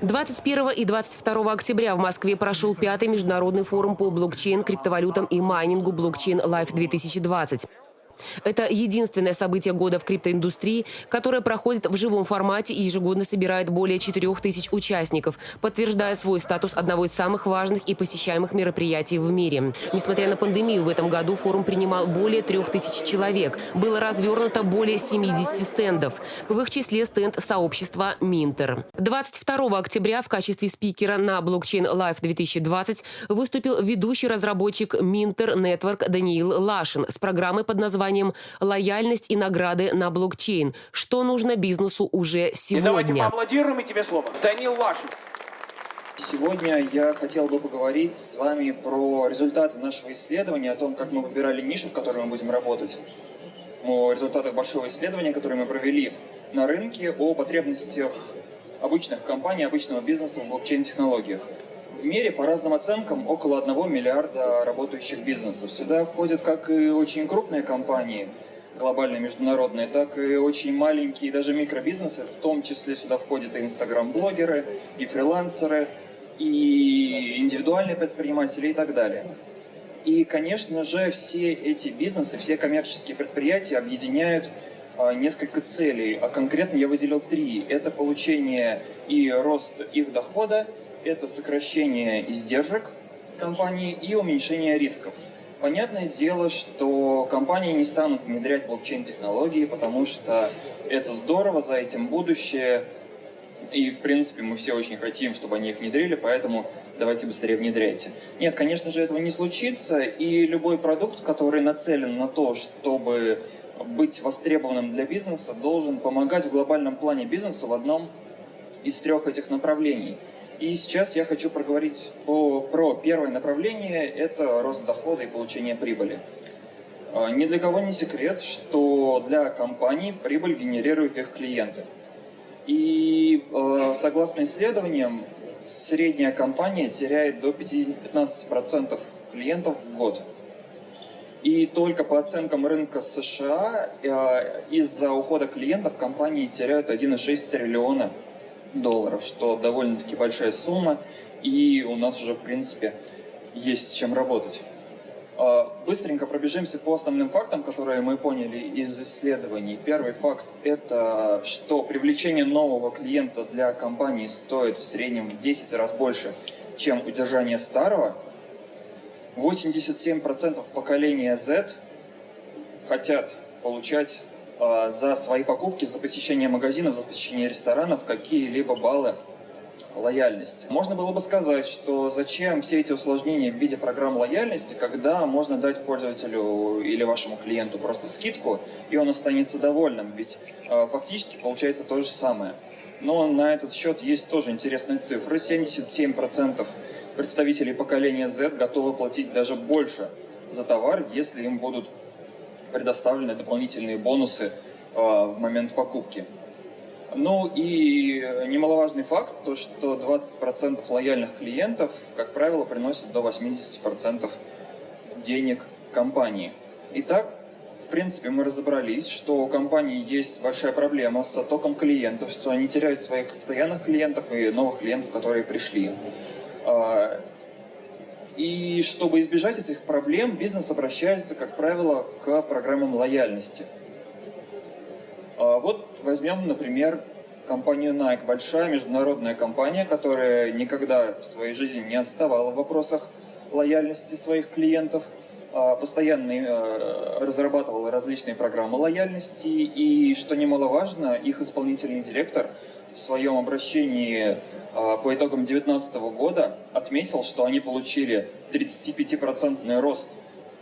«21 и 22 октября в Москве прошел пятый международный форум по блокчейн, криптовалютам и майнингу «Блокчейн Life 2020». Это единственное событие года в криптоиндустрии, которое проходит в живом формате и ежегодно собирает более 4 тысяч участников, подтверждая свой статус одного из самых важных и посещаемых мероприятий в мире. Несмотря на пандемию, в этом году форум принимал более 3 тысяч человек. Было развернуто более 70 стендов. В их числе стенд сообщества Минтер. 22 октября в качестве спикера на блокчейн Life 2020 выступил ведущий разработчик Минтер Network Даниил Лашин с программой под названием «Лояльность и награды на блокчейн. Что нужно бизнесу уже И давайте сегодня?» поаплодируем и тебе слово. Данил Лашин. Сегодня я хотел бы поговорить с вами про результаты нашего исследования, о том, как мы выбирали нишу, в которой мы будем работать, о результатах большого исследования, которое мы провели на рынке, о потребностях обычных компаний, обычного бизнеса в блокчейн-технологиях. В мире, по разным оценкам, около 1 миллиарда работающих бизнесов. Сюда входят как и очень крупные компании, глобальные, международные, так и очень маленькие, даже микробизнесы, в том числе сюда входят и инстаграм-блогеры, и фрилансеры, и индивидуальные предприниматели и так далее. И, конечно же, все эти бизнесы, все коммерческие предприятия объединяют а, несколько целей, а конкретно я выделил три. Это получение и рост их дохода, это сокращение издержек компании и уменьшение рисков. Понятное дело, что компании не станут внедрять блокчейн-технологии, потому что это здорово, за этим будущее, и, в принципе, мы все очень хотим, чтобы они их внедрили, поэтому давайте быстрее внедряйте. Нет, конечно же, этого не случится, и любой продукт, который нацелен на то, чтобы быть востребованным для бизнеса, должен помогать в глобальном плане бизнесу в одном из трех этих направлений. И сейчас я хочу проговорить по, про первое направление – это рост дохода и получение прибыли. А, Ни для кого не секрет, что для компаний прибыль генерируют их клиенты. И э, согласно исследованиям, средняя компания теряет до 15% клиентов в год. И только по оценкам рынка США э, из-за ухода клиентов компании теряют 1,6 триллиона долларов, что довольно-таки большая сумма, и у нас уже, в принципе, есть чем работать. А, Быстренько пробежимся по основным фактам, которые мы поняли из исследований. Первый факт – это что привлечение нового клиента для компании стоит в среднем в 10 раз больше, чем удержание старого. 87% поколения Z хотят получать за свои покупки, за посещение магазинов, за посещение ресторанов какие-либо баллы лояльности. Можно было бы сказать, что зачем все эти усложнения в виде программ лояльности, когда можно дать пользователю или вашему клиенту просто скидку, и он останется довольным, ведь э, фактически получается то же самое. Но на этот счет есть тоже интересные цифры. 77% представителей поколения Z готовы платить даже больше за товар, если им будут предоставлены дополнительные бонусы э, в момент покупки. Ну и немаловажный факт, то что 20% лояльных клиентов, как правило, приносят до 80% денег компании. Итак, в принципе, мы разобрались, что у компании есть большая проблема с оттоком клиентов, что они теряют своих постоянных клиентов и новых клиентов, которые пришли. И чтобы избежать этих проблем, бизнес обращается, как правило, к программам лояльности – а Вот возьмем, например, компанию Nike. Большая международная компания, которая никогда в своей жизни не отставала в вопросах лояльности своих клиентов, а постоянно э, разрабатывала различные программы лояльности и, что немаловажно, их исполнительный директор в своем обращении а, по итогам 2019 года отметил, что они получили 35% рост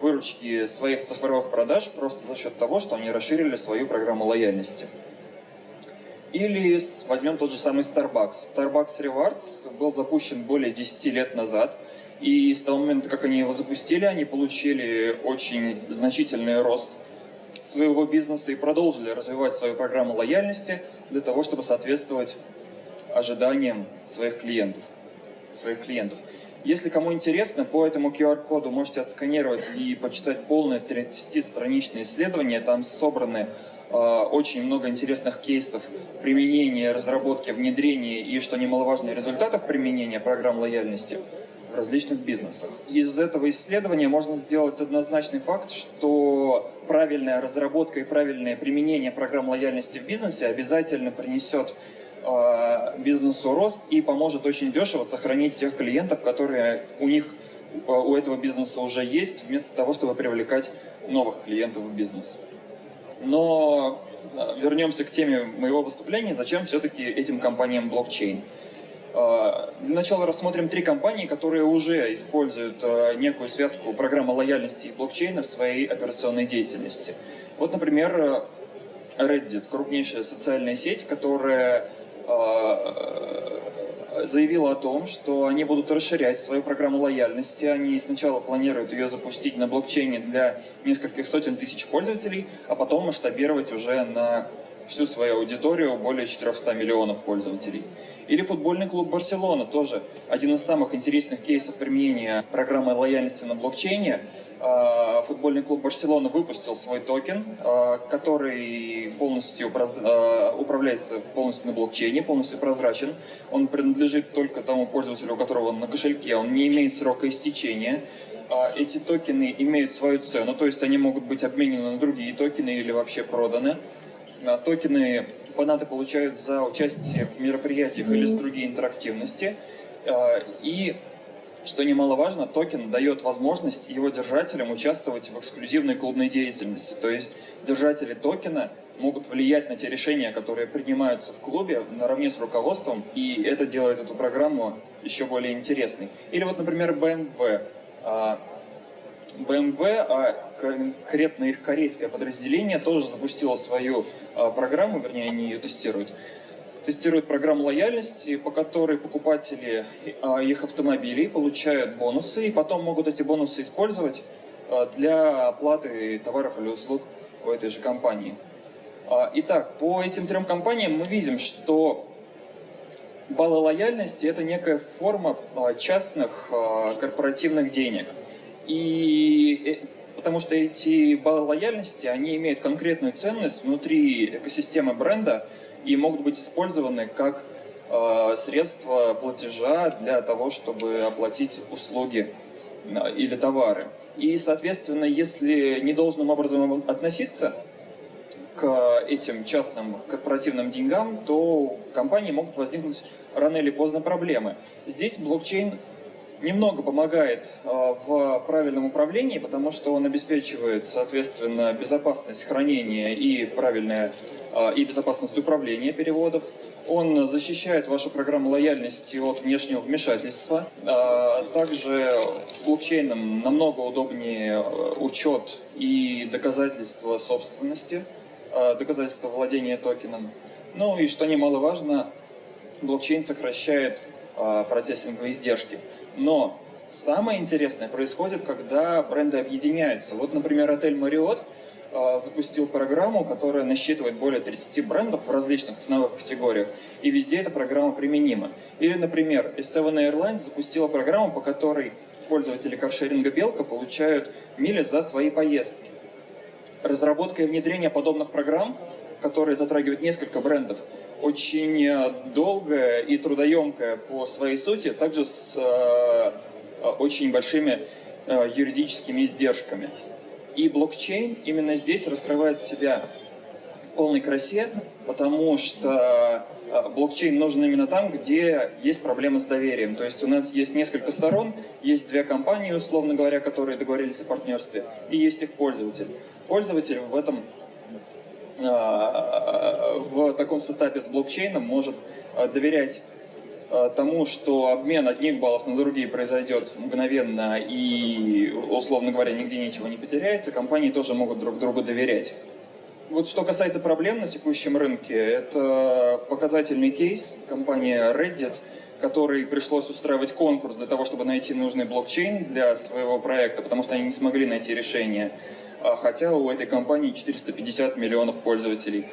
выручки своих цифровых продаж просто за счет того, что они расширили свою программу лояльности. Или возьмем тот же самый Starbucks. Starbucks Rewards был запущен более 10 лет назад, и с того момента, как они его запустили, они получили очень значительный рост своего бизнеса и продолжили развивать свою программу лояльности для того, чтобы соответствовать ожиданиям своих клиентов. Своих клиентов. Если кому интересно, по этому QR-коду можете отсканировать и почитать полное 30-страничное исследование. Там собраны э, очень много интересных кейсов применения, разработки, внедрения и, что немаловажно, результатов применения программ лояльности в различных бизнесах. Из этого исследования можно сделать однозначный факт, что правильная разработка и правильное применение программ лояльности в бизнесе обязательно принесет бизнесу рост и поможет очень дешево сохранить тех клиентов, которые у них, э, у этого бизнеса уже есть, вместо того, чтобы привлекать новых клиентов в бизнес. Но э, вернемся к теме моего выступления. Зачем все-таки этим компаниям блокчейн? Э, для начала рассмотрим три компании, которые уже используют э, некую связку программы лояльности и блокчейна в своей операционной деятельности. Вот, например, Reddit, крупнейшая социальная сеть, которая заявила о том, что они будут расширять свою программу лояльности. Они сначала планируют ее запустить на блокчейне для нескольких сотен тысяч пользователей, а потом масштабировать уже на всю свою аудиторию, более 400 миллионов пользователей. Или футбольный клуб «Барселона» тоже один из самых интересных кейсов применения программы лояльности на блокчейне. А, футбольный клуб «Барселона» выпустил свой токен, а, который полностью а, управляется полностью на блокчейне, полностью прозрачен. Он принадлежит только тому пользователю, у которого он на кошельке, он не имеет срока истечения. Эти токены имеют свою цену, то есть они могут быть обменены на другие токены или вообще проданы. Токены фанаты получают за участие в мероприятиях или с другие интерактивности. И что немаловажно, токен дает возможность его держателям участвовать в эксклюзивной клубной деятельности. То есть держатели токена могут влиять на те решения, которые принимаются в клубе наравне с руководством, и это делает эту программу еще более интересной. Или вот, например, BMW. BMW, а конкретно их корейское подразделение, тоже запустило свою а, программу, вернее, они ее тестируют, тестируют программу лояльности, по которой покупатели а, их автомобилей получают бонусы, и потом могут эти бонусы использовать для оплаты товаров или услуг у этой же компании. Итак, по этим трем компаниям мы видим, что баллы лояльности – это некая форма частных корпоративных денег – и э, потому что эти баллы лояльности, они имеют конкретную ценность внутри экосистемы бренда и могут быть использованы как э, средство платежа для того, чтобы оплатить услуги э, или товары. И, соответственно, если недолжным образом относиться к этим частным корпоративным деньгам, то компании могут возникнуть рано или поздно проблемы. Здесь блокчейн немного помогает э, в правильном управлении, потому что он обеспечивает, соответственно, безопасность хранения и правильное э, и безопасность управления переводов. Он защищает вашу программу лояльности от внешнего вмешательства. Э, также с блокчейном намного удобнее учет и доказательства собственности, доказательства владения токеном. Ну и что немаловажно, блокчейн сокращает процессинговые издержки. Но самое интересное происходит, когда бренды объединяются. Вот, например, отель Marriott а, запустил программу, которая насчитывает более 30 брендов в различных ценовых категориях, и везде эта программа применима. Или, например, S7 Airlines запустила программу, по которой пользователи каршеринга «Белка» получают мили за свои поездки. Разработка и внедрение подобных программ, которые затрагивают несколько брендов, очень э, долгая и трудоемкая по своей сути, также с э, э, очень большими юридическими издержками. И блокчейн именно здесь раскрывает себя в полной красе, потому что блокчейн нужен именно там, где есть проблемы с доверием. То есть у нас есть несколько сторон, есть две компании, условно говоря, которые договорились о партнерстве, и есть их пользователь. Пользователь в этом в таком сетапе с блокчейном может э, доверять э, тому, что обмен одних баллов на другие произойдет мгновенно и, условно говоря, нигде ничего не потеряется, компании тоже могут друг другу доверять. Вот что касается проблем на текущем рынке, это показательный кейс компании Reddit, которой пришлось устраивать конкурс для того, чтобы найти нужный блокчейн для своего проекта, потому что они не смогли найти решение. А хотя у этой компании 450 миллионов пользователей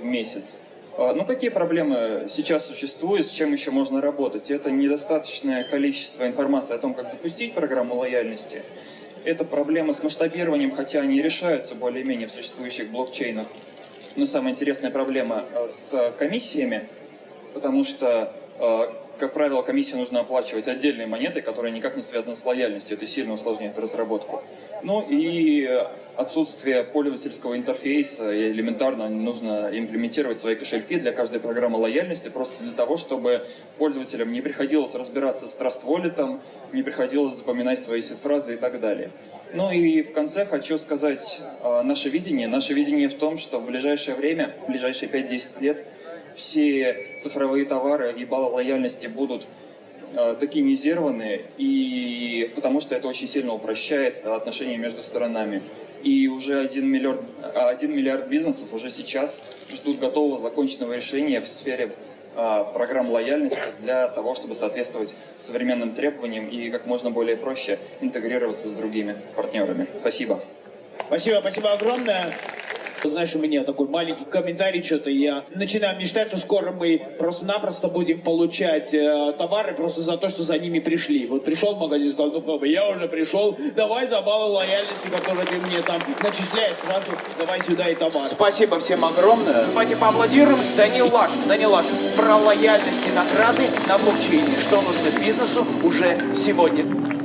в месяц. А, Ну, какие проблемы сейчас существуют, с чем еще можно работать? Это недостаточное количество информации о том, как запустить программу лояльности. Это проблемы с масштабированием, хотя они решаются более-менее в существующих блокчейнах. Но самая интересная проблема э, с комиссиями, потому что, как правило, комиссии нужно оплачивать отдельной монетой, которая никак не связана с лояльностью. Это сильно усложняет разработку. Ну и отсутствие пользовательского интерфейса. И элементарно нужно имплементировать свои кошельки для каждой программы лояльности, просто для того, чтобы пользователям не приходилось разбираться с Trust Wallet, не приходилось запоминать свои сид-фразы и так далее. Ну и в конце хочу сказать э, наше видение. Наше видение в том, что в ближайшее время, в ближайшие 5-10 лет, все цифровые товары и баллы лояльности будут э, токенизированы, и потому что это очень сильно упрощает отношения между сторонами. И уже 1 миллиард, 1 миллиард бизнесов уже сейчас ждут готового законченного решения в сфере а, программ лояльности для того, чтобы соответствовать современным требованиям и как можно более проще интегрироваться с другими партнерами. Спасибо. Спасибо, спасибо огромное. Знаешь, у меня такой маленький комментарий, что-то я начинаю мечтать, что скоро мы просто-напросто будем получать э, товары просто за то, что за ними пришли. Вот пришел в магазин, сказал, ну бы, я уже пришел, давай за баллы лояльности, которые ты мне там начисляешь, сразу давай сюда и товар. Спасибо всем огромное. Давайте поаплодируем. Данил Лашин, Данил Лашин, про лояльность и награды на блокчейне. Что нужно бизнесу уже сегодня.